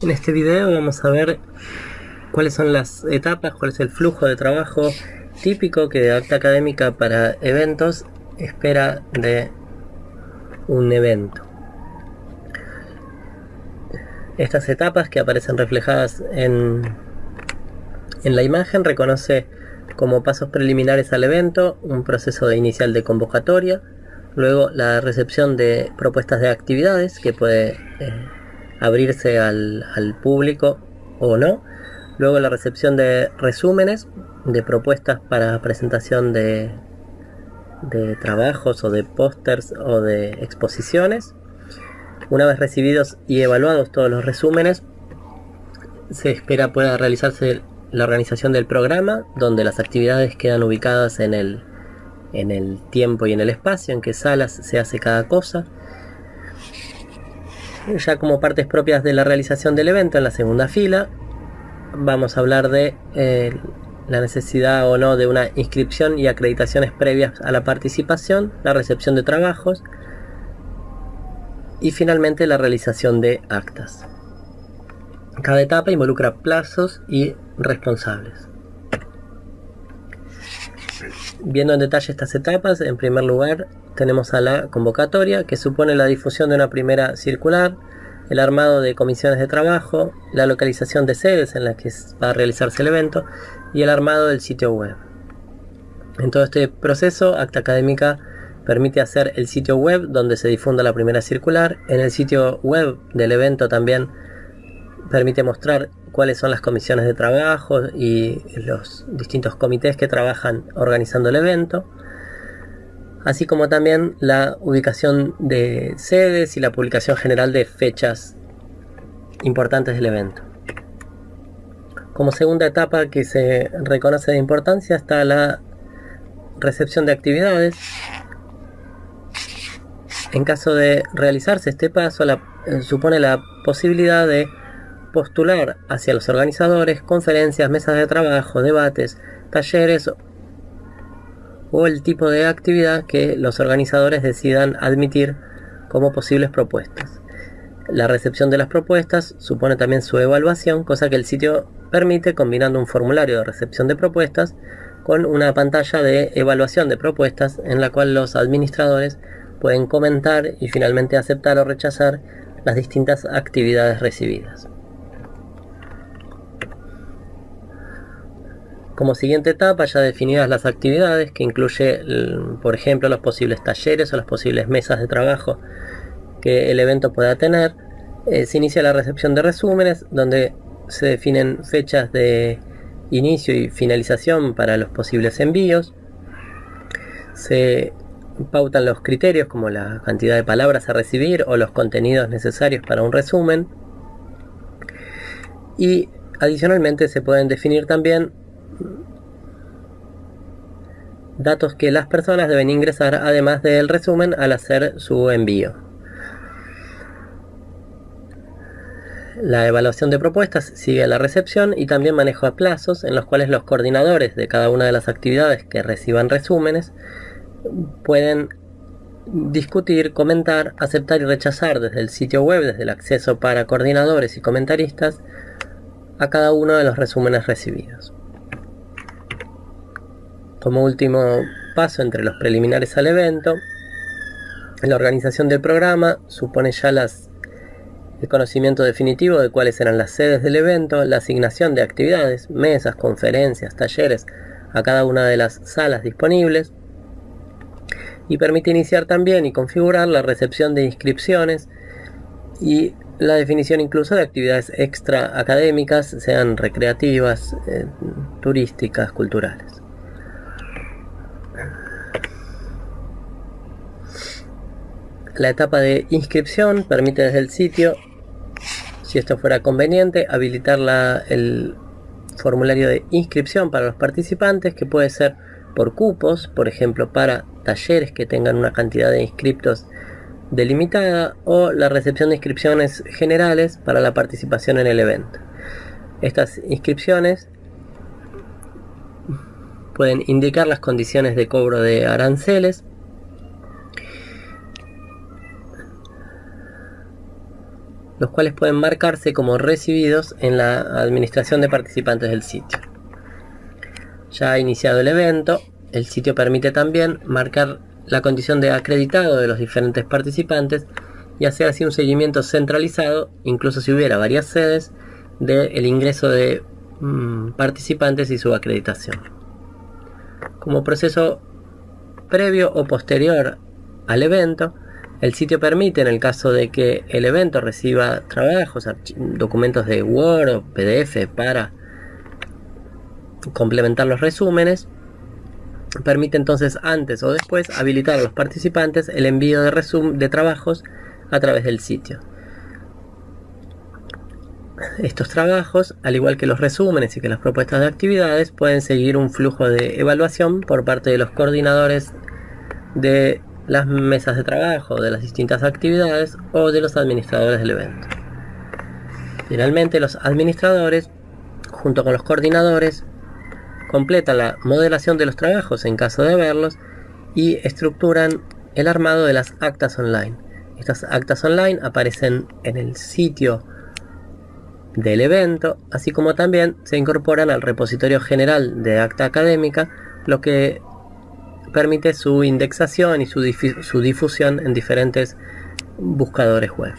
En este video vamos a ver cuáles son las etapas, cuál es el flujo de trabajo típico que Acta Académica para eventos espera de un evento. Estas etapas que aparecen reflejadas en, en la imagen reconoce como pasos preliminares al evento un proceso de inicial de convocatoria, luego la recepción de propuestas de actividades que puede eh, abrirse al, público o no. Luego la recepción de resúmenes, de propuestas para presentación de, de trabajos o de pósters o de exposiciones. Una vez recibidos y evaluados todos los resúmenes, se espera pueda realizarse la organización del programa, donde las actividades quedan ubicadas en el, en el tiempo y en el espacio, en qué salas se hace cada cosa ya como partes propias de la realización del evento en la segunda fila vamos a hablar de eh, la necesidad o no de una inscripción y acreditaciones previas a la participación, la recepción de trabajos y finalmente la realización de actas. Cada etapa involucra plazos y responsables. Viendo en detalle estas etapas, en primer lugar tenemos a la convocatoria, que supone la difusión de una primera circular, el armado de comisiones de trabajo, la localización de sedes en las que va a realizarse el evento y el armado del sitio web. En todo este proceso, Acta Académica permite hacer el sitio web donde se difunda la primera circular. En el sitio web del evento también permite mostrar cuáles son las comisiones de trabajo y los distintos comités que trabajan organizando el evento así como también la ubicación de sedes y la publicación general de fechas importantes del evento. Como segunda etapa que se reconoce de importancia está la recepción de actividades. En caso de realizarse este paso, eh, supone la posibilidad de postular hacia los organizadores conferencias, mesas de trabajo, debates, talleres o el tipo de actividad que los organizadores decidan admitir como posibles propuestas. La recepción de las propuestas supone también su evaluación, cosa que el sitio permite combinando un formulario de recepción de propuestas con una pantalla de evaluación de propuestas en la cual los administradores pueden comentar y finalmente aceptar o rechazar las distintas actividades recibidas. Como siguiente etapa, ya definidas las actividades, que incluye, por ejemplo, los posibles talleres o las posibles mesas de trabajo que el evento pueda tener, eh, se inicia la recepción de resúmenes, donde se definen fechas de inicio y finalización para los posibles envíos. Se pautan los criterios como la cantidad de palabras a recibir o los contenidos necesarios para un resumen. Y adicionalmente se pueden definir también datos que las personas deben ingresar además del resumen al hacer su envío. La evaluación de propuestas sigue a la recepción y también manejo de plazos en los cuales los coordinadores de cada una de las actividades que reciban resúmenes pueden discutir, comentar, aceptar y rechazar desde el sitio web, desde el acceso para coordinadores y comentaristas, a cada uno de los resúmenes recibidos. Como último paso entre los preliminares al evento, la organización del programa supone ya el conocimiento definitivo de cuáles eran las sedes del evento, la asignación de actividades, mesas, conferencias, talleres a cada una de las salas disponibles y permite iniciar también y configurar la recepción de inscripciones y la definición incluso de actividades extra académicas, sean recreativas, eh, turísticas, culturales. La etapa de inscripción permite desde el sitio, si esto fuera conveniente, habilitar el formulario de inscripción para los participantes, que puede ser por cupos, por ejemplo, para talleres que tengan una cantidad de inscriptos delimitada, o la recepción de inscripciones generales para la participación en el evento. Estas inscripciones pueden indicar las condiciones de cobro de aranceles, los cuales pueden marcarse como recibidos en la administración de participantes del sitio. Ya iniciado el evento, el sitio permite también marcar la condición de acreditado de los diferentes participantes y hacer así un seguimiento centralizado, incluso si hubiera varias sedes, del ingreso de mm, participantes y su acreditación. Como proceso previo o posterior al evento, el sitio permite, en el caso de que el evento reciba trabajos, documentos de Word o PDF para complementar los resúmenes, permite entonces antes o después habilitar a los participantes el envío de, de trabajos a través del sitio. Estos trabajos, al igual que los resúmenes y que las propuestas de actividades, pueden seguir un flujo de evaluación por parte de los coordinadores de las mesas de trabajo, de las distintas actividades o de los administradores del evento. Finalmente, los administradores, junto con los coordinadores, completan la modelación de los trabajos en caso de haberlos y estructuran el armado de las actas online. Estas actas online aparecen en el sitio del evento, así como también se incorporan al repositorio general de acta académica, lo que permite su indexación y su, su difusión en diferentes buscadores web.